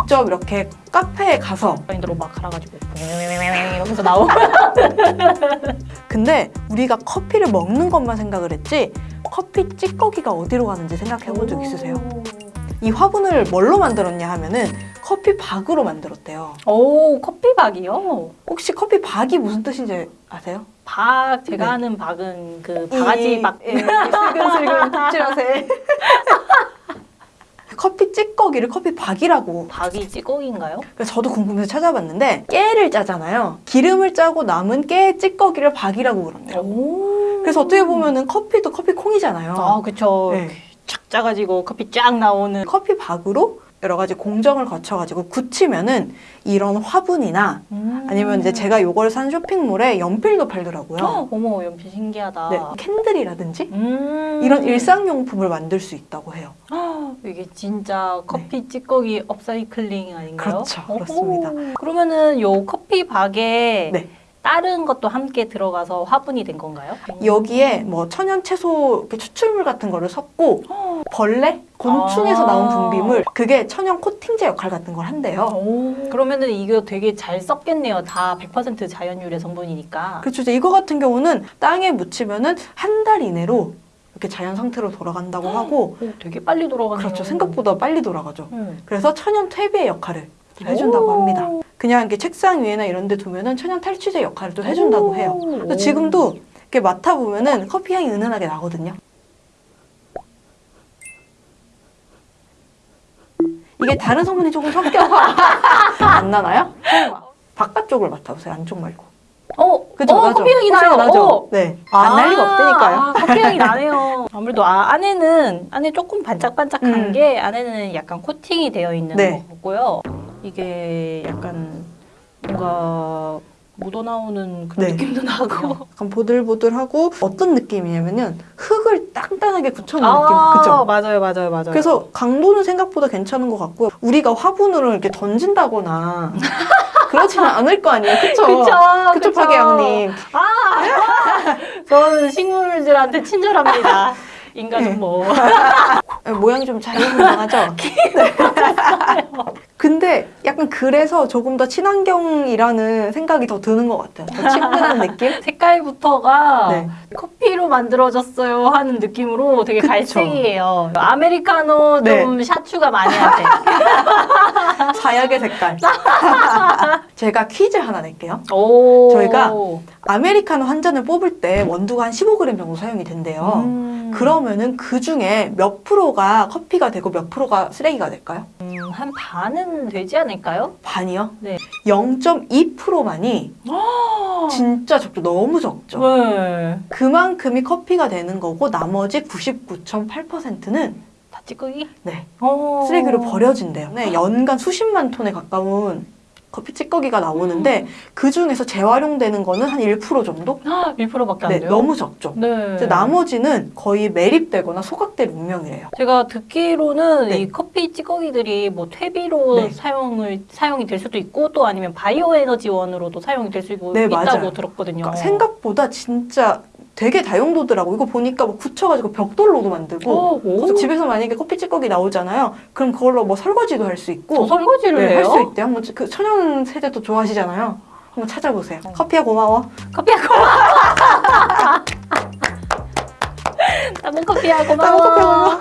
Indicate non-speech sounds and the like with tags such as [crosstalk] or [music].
직접 이렇게 카페에 가서 마인드로 막 갈아가지고 이러면서 나오고 [laughs] 근데 우리가 커피를 먹는 것만 생각을 했지 커피 찌꺼기가 어디로 가는지 생각해 본 적 있으세요? 이 화분을 뭘로 만들었냐 하면은 커피 박으로 만들었대요. 오 커피박이요? 혹시 커피 박이 무슨 뜻인지 아세요? 박 제가 네. 하는 박은 그 바가지 박 예, 슬근슬근 덕질하세. [laughs] 커피 찌꺼기를 커피 박이라고. 박이 찌꺼기인가요? 그래서 저도 궁금해서 찾아봤는데 깨를 짜잖아요. 기름을 짜고 남은 깨 찌꺼기를 박이라고 그러네요. 오 그래서 어떻게 보면 은 커피도 커피 콩이잖아요. 아 그쵸 네. 착 짜가지고 커피 쫙 나오는 커피 박으로 여러 가지 공정을 거쳐가지고 굳히면은 이런 화분이나 아니면 이제 제가 요걸 산 쇼핑몰에 연필도 팔더라고요. 어, 어머 연필 신기하다 네, candle이라든지 음. 이런 일상용품을 만들 수 있다고 해요. 이게 진짜 커피 찌꺼기 업사이클링 아닌가요? 그렇죠, 오호. 그렇습니다. 그러면은 요 커피 박에 네. 다른 것도 함께 들어가서 화분이 된 건가요? 여기에 뭐 천연 채소 추출물 같은 거를 섞고 벌레, 곤충에서 아. 나온 분비물 그게 천연 코팅제 역할 같은 걸 한대요. 오. 그러면은 이거 되게 잘 썩겠네요. 다 100% 자연 유래 성분이니까. 그렇죠. 이제 이거 같은 경우는 땅에 묻히면은 한 달 이내로 이렇게 자연 상태로 돌아간다고 하고 오, 되게 빨리 돌아가네요. 그렇죠. 생각보다 빨리 돌아가죠. 음. 그래서 천연 퇴비의 역할을 해준다고 오. 합니다. 그냥 이렇게 책상 위에나 이런 데 두면은 천연 탈취제 역할을 또 해준다고 해요. 지금도 이렇게 맡아보면은 커피 향이 은은하게 나거든요. 이게 다른 성분이 조금 섞여서 [laughs] 안 나나요? 바깥쪽을 맡아보세요. 안쪽 말고. 어, 그죠? 어, 나죠? 커피 향이 나요. 나죠? 어. 네. 안날 리가 없다니까요. 아, 커피 향이 나네요. [laughs] 아무래도 아, 안에는 안에 조금 반짝반짝한 음. 게 안에는 약간 코팅이 되어 있는 네. 거고요. 이게 약간 뭔가 묻어 나오는 그런 네. 느낌도 나고. [laughs] 약간 보들보들하고 어떤 느낌이냐면은 흙을 단단하게 굳혀놓은 아, 느낌. 그죠? 맞아요, 맞아요, 맞아요. 그래서 강도는 생각보다 괜찮은 것 같고요. 우리가 화분으로 이렇게 던진다거나 [laughs] 그렇지는 않을 거 아니에요. 그쵸? 그쵸, 그쵸, 그쵸. 박예영님. 아, [laughs] 저는 식물들한테 친절합니다. 인간은 뭐. [laughs] 모양이 좀 자유분방하죠? 네. 근데 약간 그래서 조금 더 친환경이라는 생각이 더 드는 것 같아요. 더 친근한 [laughs] 느낌? 색깔부터가 네. 커피로 만들어졌어요 하는 느낌으로 되게 그쵸. 갈색이에요. 아메리카노 네. 좀 샤추가 많이 하대. 사약의 [laughs] 색깔. [laughs] 제가 퀴즈 하나 낼게요. 오. 저희가 아메리카노 한 잔을 뽑을 때 원두가 한 15g 정도 사용이 된대요. 음. 그러면은 그 중에 몇 프로가 커피가 되고 몇 프로가 쓰레기가 될까요? 음, 한 반은 되지 않을까요? 반이요? 네. 0.2%만이 진짜 적죠. 너무 적죠. 네. 그만큼이 커피가 되는 거고 나머지 99.8%는 다 찌꺼기? 네, 오. 쓰레기로 버려진대요. 네, 연간 수십만 톤에 가까운 커피 찌꺼기가 나오는데 그 중에서 재활용되는 거는 한 1% 정도? 1%밖에 안 네, 돼요? 너무 적죠. 네. 이제 나머지는 거의 매립되거나 소각될 운명이래요. 제가 듣기로는 네. 이 커피 찌꺼기들이 뭐 퇴비로 네. 사용을 사용이 될 수도 있고 또 아니면 바이오 에너지원으로도 사용이 될 수 있고 네, 있다고 맞아요. 들었거든요. 그러니까 생각보다 진짜 되게 다용도더라고. 이거 보니까 뭐 굳혀가지고 벽돌로도 만들고. 그래서 집에서 만약에 커피 찌꺼기 나오잖아요. 그럼 그걸로 뭐 설거지도 할 수 있고 어, 설거지를 네, 해요? 할수 있대요. 한번 그 천연 세제도 좋아하시잖아요. 한번 찾아보세요. 커피야 고마워. 커피야 고마워. [laughs] 따봉 커피야 고마워. 따봉 커피야 고마워.